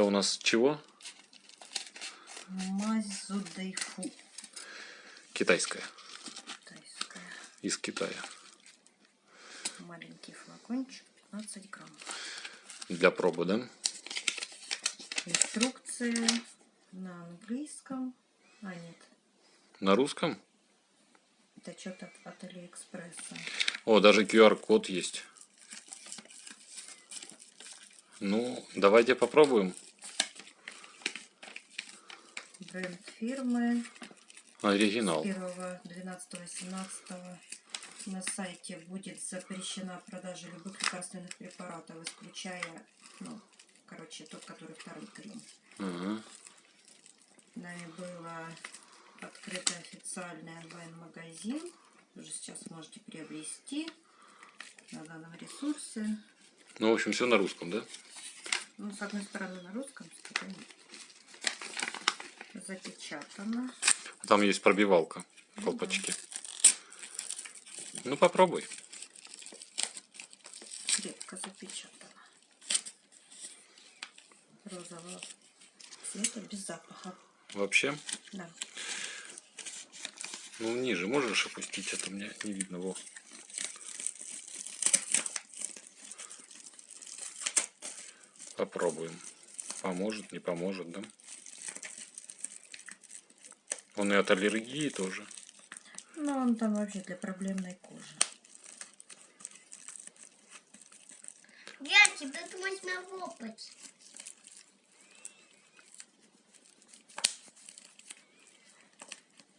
Это у нас чего? Мазь Зудайфу. Китайская. Китайская. Из Китая. Маленький флакончик, 15 грамм. Для пробы, да? Инструкция на английском. А, нет. На русском? Это что-то от Алиэкспресса. О, даже QR-код есть. Ну, давайте попробуем. Бренд фирмы. Оригинал. 1, 12, 17 на сайте будет запрещена продажа любых лекарственных препаратов, исключая, ну, короче, тот, который второй крем. Ага. Нами было открыто официальный онлайн-магазин. Уже сейчас можете приобрести на данном ресурсе. Ну, в общем, все на русском, да? Ну, с одной стороны на русском, с другой нет. Запечатано. Там есть пробивалка в колпачке. Ну, попробуй. Крепко запечатано. Розового цвета, без запаха. Вообще. Да. Ну, ниже можешь опустить, это мне не видно. Во. Попробуем. Поможет, не поможет, да? Он и от аллергии тоже. Ну, он там вообще для проблемной кожи. Я тебе это можно лопать.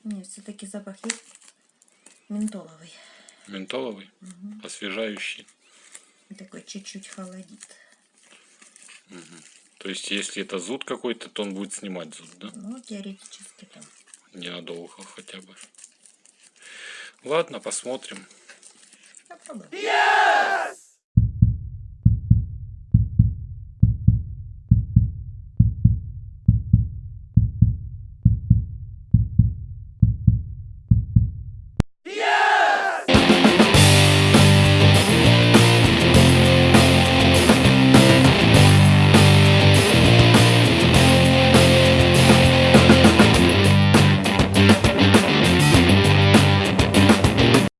Нет, все-таки запах есть ментоловый. Ментоловый, Мгм. освежающий. И такой чуть-чуть холодит. То есть, если это зуд какой-то, то он будет снимать зуд, да? Ну, теоретически там. Ненадолго хотя бы. Ладно, посмотрим. Попробуем.